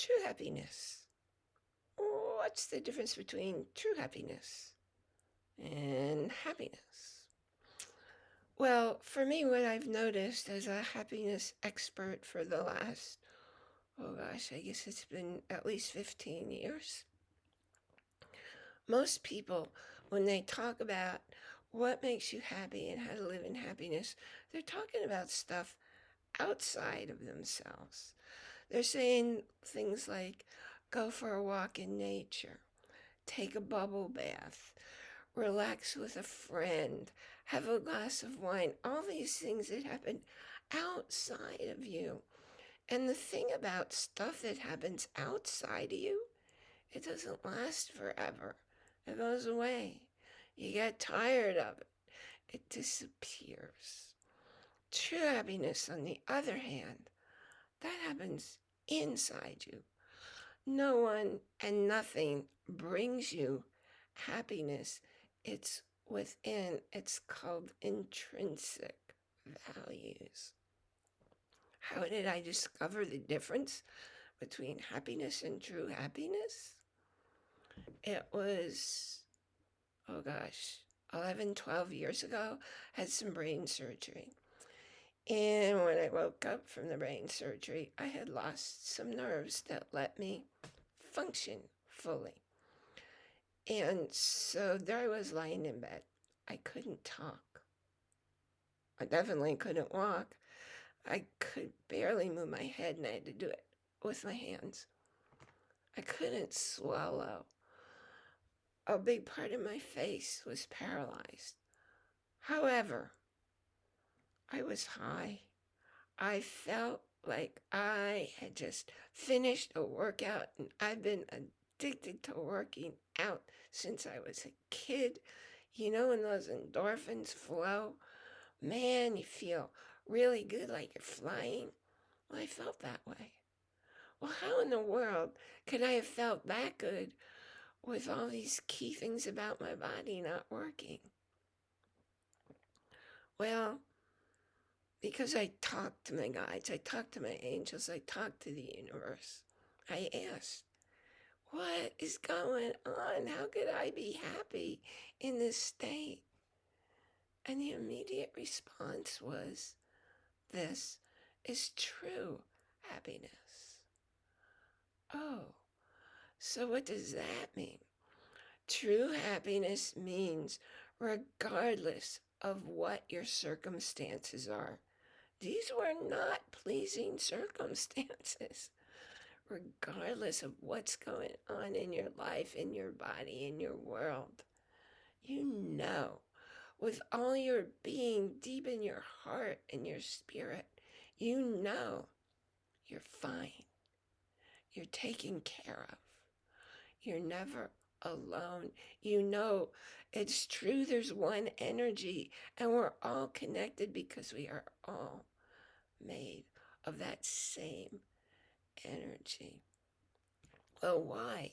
True happiness. What's the difference between true happiness and happiness? Well, for me, what I've noticed as a happiness expert for the last, oh gosh, I guess it's been at least 15 years. Most people, when they talk about what makes you happy and how to live in happiness, they're talking about stuff outside of themselves. They're saying things like go for a walk in nature, take a bubble bath, relax with a friend, have a glass of wine, all these things that happen outside of you. And the thing about stuff that happens outside of you, it doesn't last forever. It goes away. You get tired of it. It disappears. True happiness, on the other hand, that happens inside you. No one and nothing brings you happiness. It's within. It's called intrinsic values. How did I discover the difference between happiness and true happiness? It was, oh gosh, 11, 12 years ago, had some brain surgery. And when I woke up from the brain surgery, I had lost some nerves that let me function fully. And so there I was lying in bed. I couldn't talk. I definitely couldn't walk. I could barely move my head and I had to do it with my hands. I couldn't swallow. A big part of my face was paralyzed. However, I was high. I felt like I had just finished a workout and I've been addicted to working out since I was a kid. You know, when those endorphins flow, man, you feel really good like you're flying. Well, I felt that way. Well, how in the world could I have felt that good with all these key things about my body not working? Well, because I talked to my guides, I talked to my angels, I talked to the universe. I asked, what is going on? How could I be happy in this state? And the immediate response was, this is true happiness. Oh, so what does that mean? True happiness means regardless of what your circumstances are, these were not pleasing circumstances. Regardless of what's going on in your life, in your body, in your world, you know with all your being deep in your heart and your spirit, you know you're fine. You're taken care of. You're never alone. You know it's true. There's one energy and we're all connected because we are all made of that same energy. Well, why?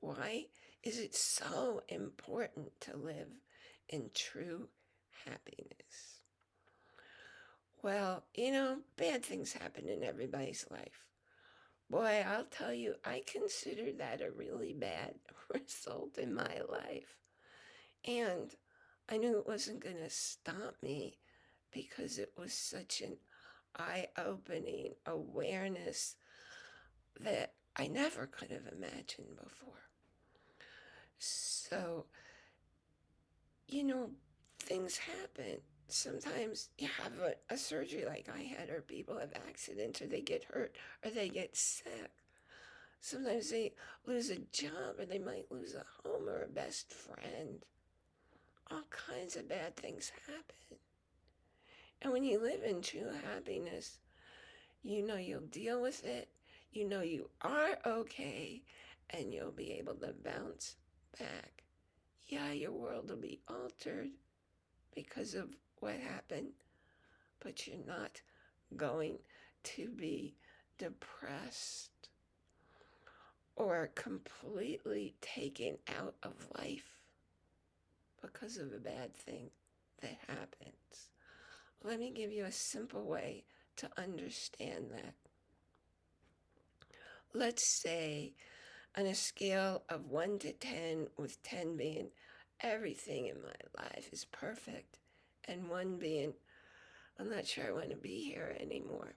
Why is it so important to live in true happiness? Well, you know, bad things happen in everybody's life. Boy, I'll tell you, I consider that a really bad result in my life. And I knew it wasn't going to stop me because it was such an eye-opening awareness that I never could have imagined before. So, you know, things happen. Sometimes you have a, a, surgery like I had, or people have accidents, or they get hurt, or they get sick. Sometimes they lose a job, or they might lose a home or a best friend. All kinds of bad things happen. And when you live in true happiness, you know you'll deal with it, you know you are okay, and you'll be able to bounce back. Yeah, your world will be altered because of what happened, but you're not going to be depressed or completely taken out of life because of a bad thing that happens. Let me give you a simple way to understand that. let's say on a scale of 1 to 10, with 10 being everything in my life is perfect, and 1 being I'm not sure I want to be here anymore.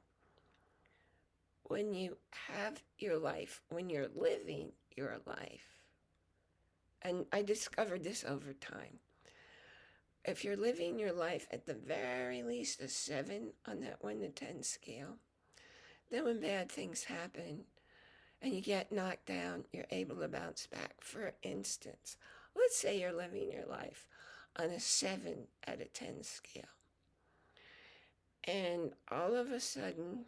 When you have your life, when you're living your life, and I discovered this over time. If you're living your life at the very least a seven on that one to 10 scale, then when bad things happen and you get knocked down, you're able to bounce back. For instance, let's say you're living your life on a seven out of 10 scale. And all of a sudden,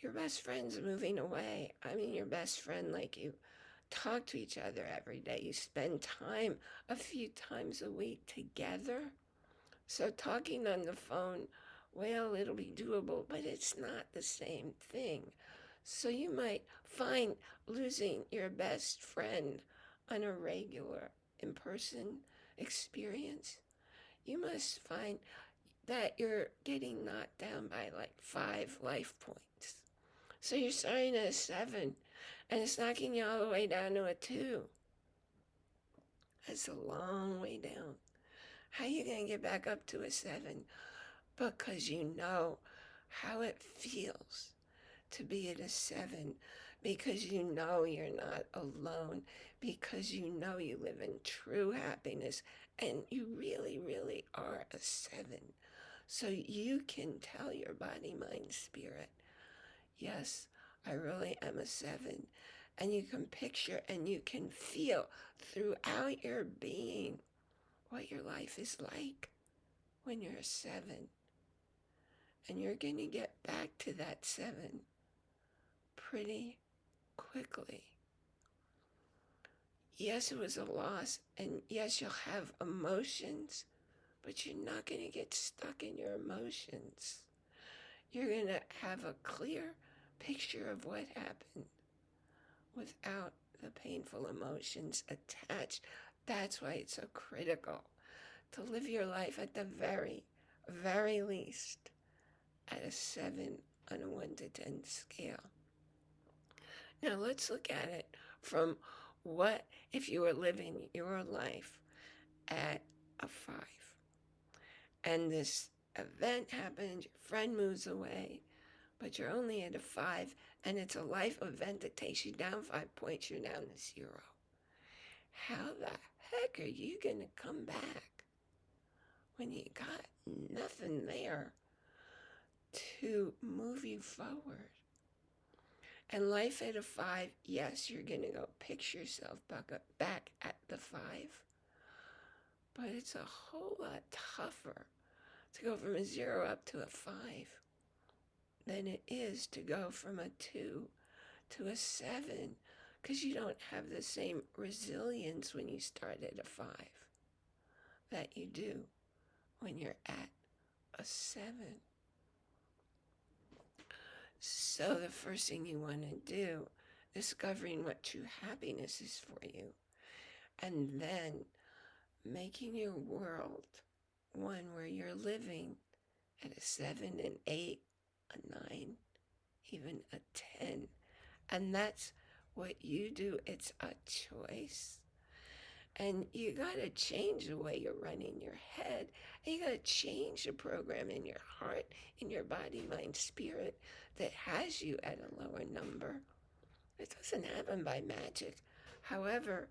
your best friend's moving away. I mean, your best friend, like you talk to each other every day. You spend time a few times a week together. So talking on the phone, well, it'll be doable, but it's not the same thing. So you might find losing your best friend on a regular in-person experience. You must find that you're getting knocked down by like five life points. So you're starting at a seven and it's knocking you all the way down to a two. That's a long way down. How are you going to get back up to a seven? Because you know how it feels to be at a seven, because you know you're not alone, because you know you live in true happiness, and you really, really are a seven. So you can tell your body, mind, spirit, yes, I really am a seven. And you can picture and you can feel throughout your being what your life is like when you're a seven. And you're going to get back to that seven pretty quickly. Yes, it was a loss, and yes, you'll have emotions, but you're not going to get stuck in your emotions. You're going to have a clear picture of what happened without the painful emotions attached. That's why it's so critical to live your life at the very, very least at a 7 on a 1 to 10 scale. Now let's look at it from what if you were living your life at a 5 and this event happens, your friend moves away, but you're only at a five, and it's a life event that takes you down five points, you're down to zero. How the heck are you going to come back when you got nothing there to move you forward? And life at a five, yes, you're going to go picture yourself back, up, back at the five. But it's a whole lot tougher to go from a zero up to a five than it is to go from a two to a seven because you don't have the same resilience when you start at a five that you do when you're at a seven. So the first thing you want to do, discovering what true happiness is for you, and then making your world one where you're living at a seven and eight a nine, even a 10. And that's what you do. It's a choice. And you got to change the way you're running your head. And you got to change the program in your heart, in your body, mind, spirit that has you at a lower number. It doesn't happen by magic. However,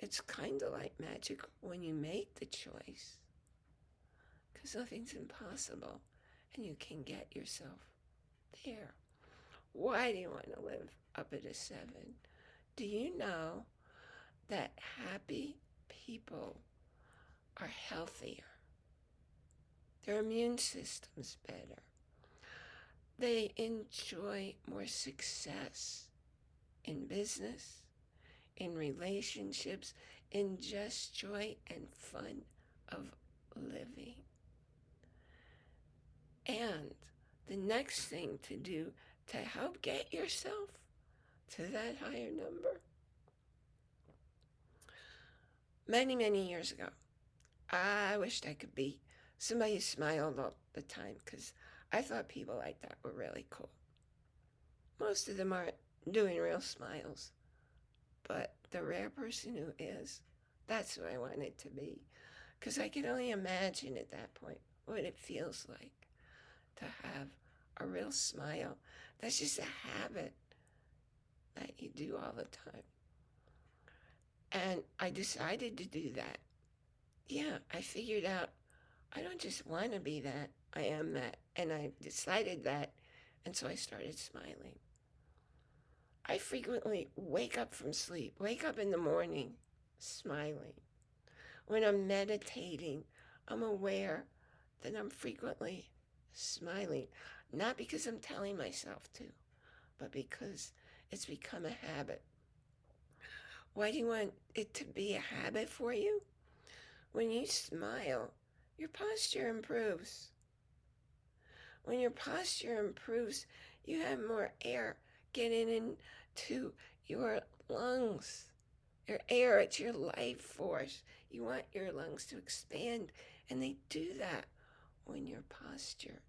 it's kind of like magic when you make the choice. Because nothing's impossible. And you can get yourself there. Why do you want to live up at a seven? Do you know that happy people are healthier? Their immune system's better. They enjoy more success in business, in relationships, in just joy and fun of living. And the next thing to do to help get yourself to that higher number. Many, many years ago, I wished I could be somebody who smiled all the time because I thought people like that were really cool. Most of them aren't doing real smiles. But the rare person who is, that's who I want it to be. Because I can only imagine at that point what it feels like to have a real smile. That's just a habit that you do all the time. And I decided to do that. Yeah, I figured out I don't just want to be that, I am that. And I decided that, and so I started smiling. I frequently wake up from sleep, wake up in the morning smiling. When I'm meditating, I'm aware that I'm frequently smiling, not because I'm telling myself to, but because it's become a habit. Why do you want it to be a habit for you? When you smile, your posture improves. When your posture improves, you have more air getting into your lungs. Your air, it's your life force. You want your lungs to expand, and they do that when your posture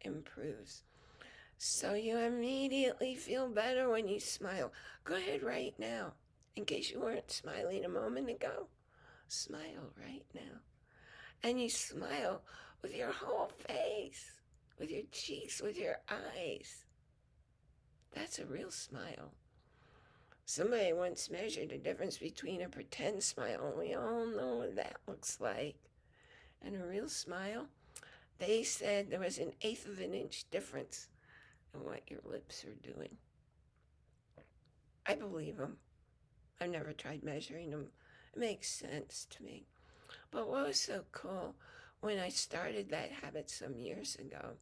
improves. So you immediately feel better when you smile. Go ahead right now. In case you weren't smiling a moment ago, smile right now. And you smile with your whole face, with your cheeks, with your eyes. That's a real smile. Somebody once measured the difference between a pretend smile, and we all know what that looks like, and a real smile. They said there was an eighth of an inch difference in what your lips are doing. I believe them. I've never tried measuring them. It makes sense to me. But what was so cool when I started that habit some years ago,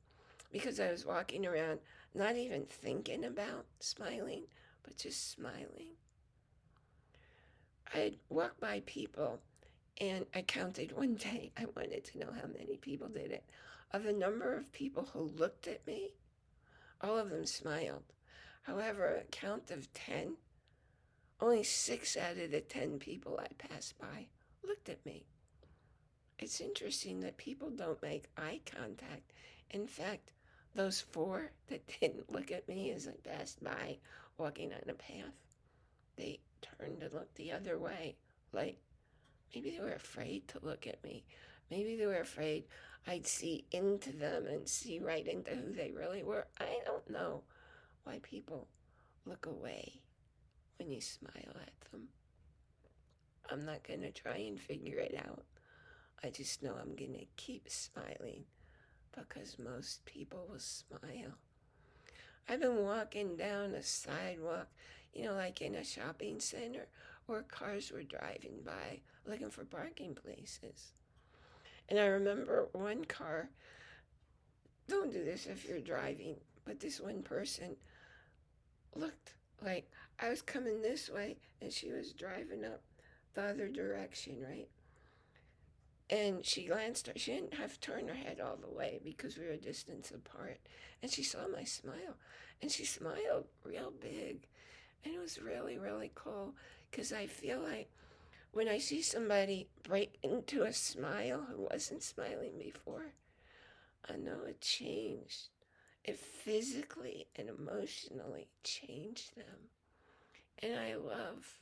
because I was walking around not even thinking about smiling, but just smiling. I'd walk by people and I counted one day, I wanted to know how many people did it. Of the number of people who looked at me, all of them smiled. However, a count of 10, only six out of the 10 people I passed by looked at me. It's interesting that people don't make eye contact. In fact, those four that didn't look at me as I passed by walking on a path, they turned to look the other way. Like maybe they were afraid to look at me. Maybe they were afraid I'd see into them and see right into who they really were. I don't know why people look away when you smile at them. I'm not going to try and figure it out. I just know I'm going to keep smiling because most people will smile. I've been walking down a sidewalk, you know, like in a shopping center where cars were driving by looking for parking places. And I remember one car, don't do this if you're driving, but this one person looked like I was coming this way and she was driving up the other direction, right? And she glanced she didn't have to turn her head all the way because we were a distance apart. And she saw my smile and she smiled real big. And it was really, really cool because I feel like when I see somebody break into a smile who wasn't smiling before, I know it changed. It physically and emotionally changed them. And I love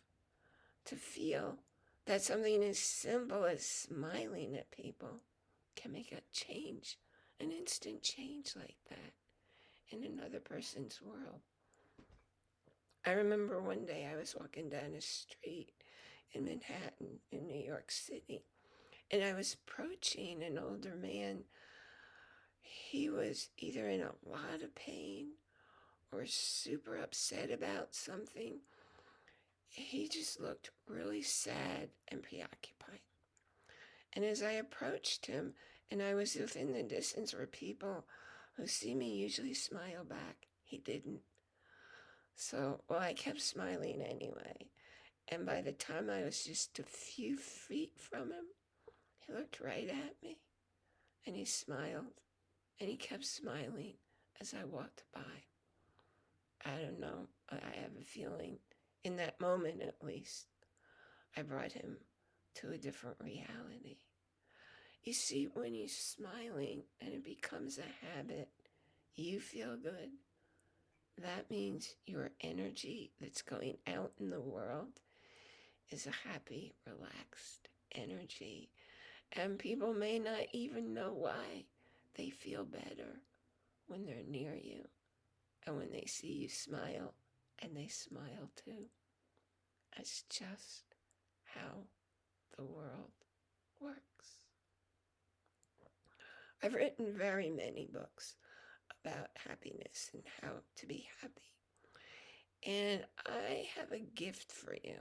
to feel that something as simple as smiling at people can make a change, an instant change like that in another person's world. I remember one day I was walking down a street in Manhattan, in New York City, and I was approaching an older man. He was either in a lot of pain or super upset about something he just looked really sad and preoccupied. And as I approached him, and I was within the distance where people who see me usually smile back, he didn't. So, well, I kept smiling anyway. And by the time I was just a few feet from him, he looked right at me and he smiled and he kept smiling as I walked by. I don't know. I have a feeling in that moment at least, I brought him to a different reality. You see, when you're smiling and it becomes a habit, you feel good. that means your energy that's going out in the world is a happy, relaxed energy. And people may not even know why. They feel better when they're near you and when they see you smile, and they smile too. That's just how the world works. I've written very many books about happiness and how to be happy. And I have a gift for you.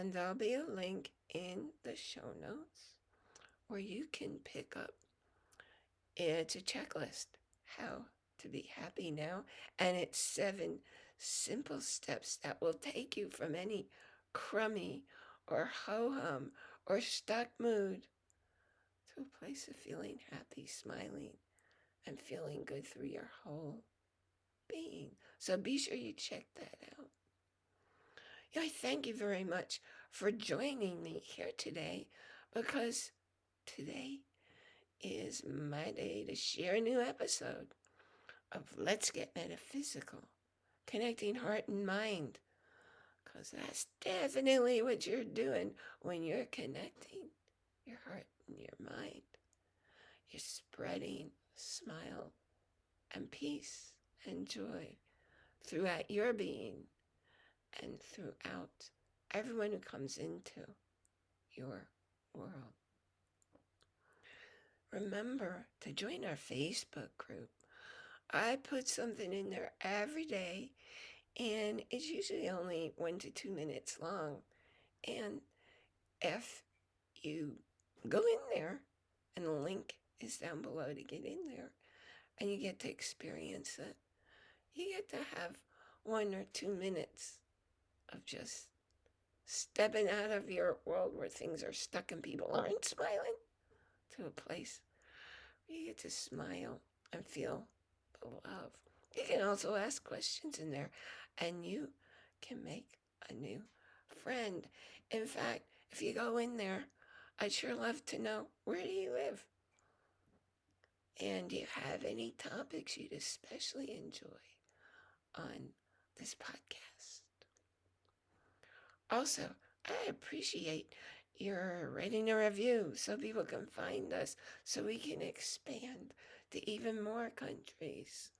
And there'll be a link in the show notes where you can pick up. It's a checklist how to be happy now. And it's seven simple steps that will take you from any crummy or ho hum or stuck mood to a place of feeling happy, smiling, and feeling good through your whole being. So be sure you check that out. I thank you very much for joining me here today because today is my day to share a new episode of Let's Get Metaphysical, connecting heart and mind. Because that's definitely what you're doing when you're connecting your heart and your mind. You're spreading smile and peace and joy throughout your being and throughout everyone who comes into your world. Remember to join our Facebook group. I put something in there every day, and it's usually only one to two minutes long. And if you go in there, and the link is down below to get in there, and you get to experience it, you get to have one or two minutes of just stepping out of your world where things are stuck and people aren't smiling to a place where you get to smile and feel the love. You can also ask questions in there and you can make a new friend. In fact, if you go in there, I'd sure love to know where do you live? And do you have any topics you'd especially enjoy on this podcast? Also, I appreciate your writing a review so people can find us so we can expand to even more countries.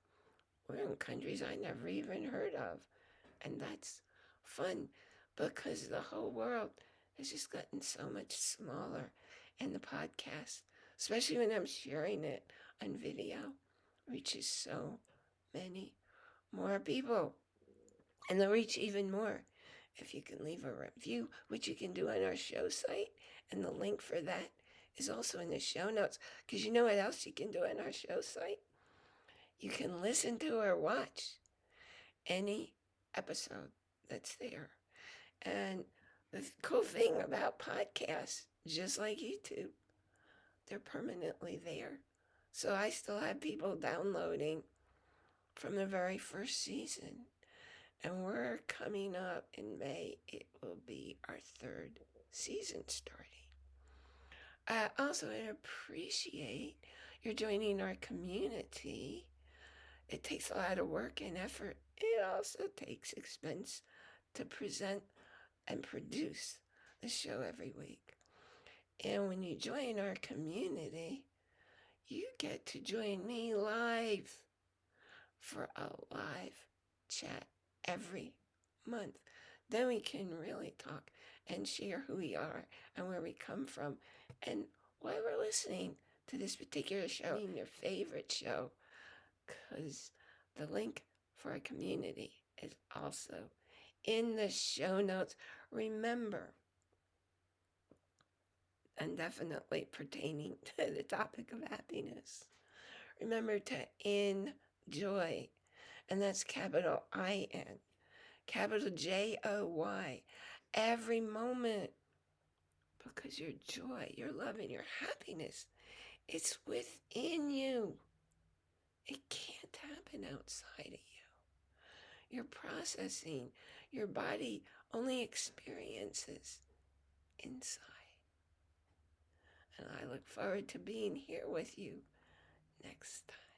We're in countries I never even heard of. And that's fun because the whole world has just gotten so much smaller. And the podcast, especially when I'm sharing it on video, reaches so many more people. And they'll reach even more if you can leave a review, which you can do on our show site. And the link for that is also in the show notes. Because you know what else you can do on our show site? You can listen to or watch any episode that's there. And the cool thing about podcasts, just like YouTube, they're permanently there. So I still have people downloading from the very first season. And we're coming up in May. It will be our third season starting. I also appreciate your joining our community. It takes a lot of work and effort. It also takes expense to present and produce the show every week. And when you join our community, you get to join me live for a live chat every month. Then we can really talk and share who we are and where we come from and why we're listening to this particular show, your favorite show, because the link for our community is also in the show notes. Remember, and definitely pertaining to the topic of happiness, remember to enjoy and that's capital I N, capital J O Y, every moment. Because your joy, your love, and your happiness, it's within you. It can't happen outside of you. You're processing. Your body only experiences inside. And I look forward to being here with you next time.